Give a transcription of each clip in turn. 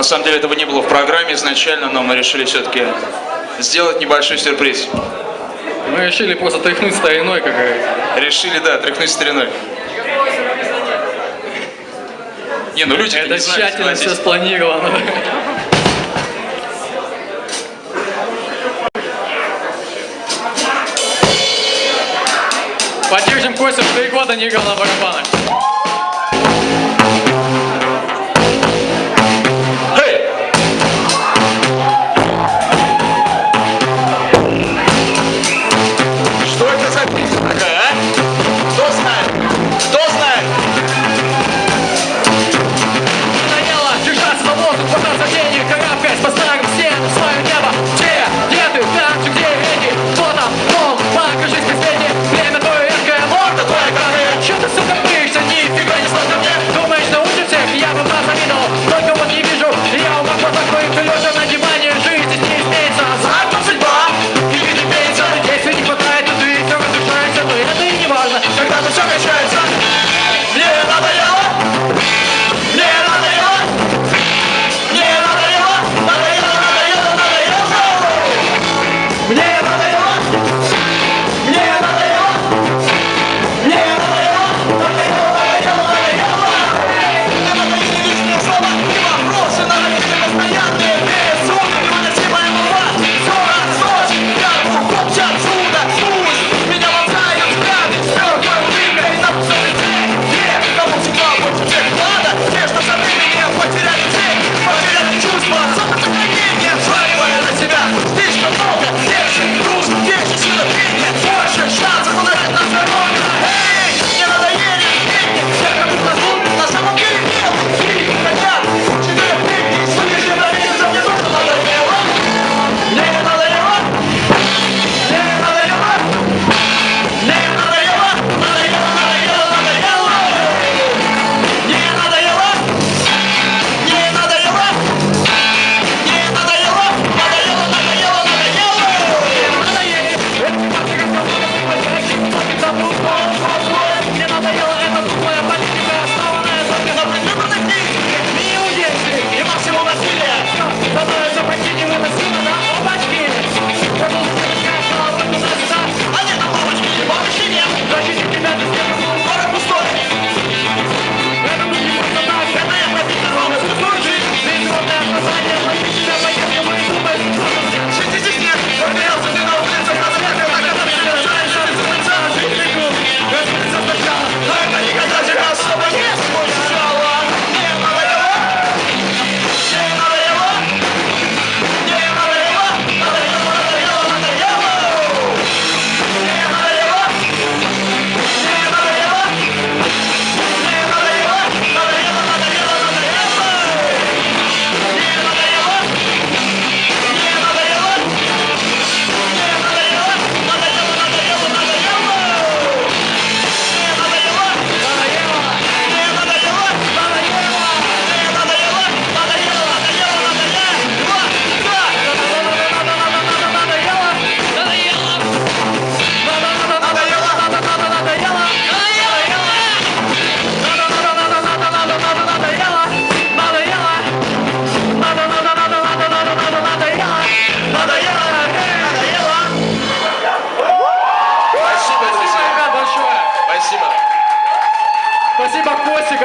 На самом деле этого не было в программе изначально, но мы решили все-таки сделать небольшой сюрприз. Мы решили просто тряхнуть стариной, как говорится. Решили, да, тряхнуть стариной. Не, ну люди Это не тщательно знают, все спланировано. Поддержим Костя, три года не играл на барабанах.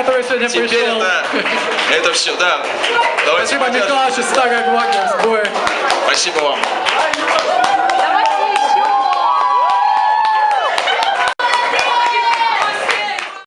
который сегодня Теперь пришел. Это, это все, да. Давайте Спасибо, Михаил, старая гвардия, сбоя. Спасибо вам.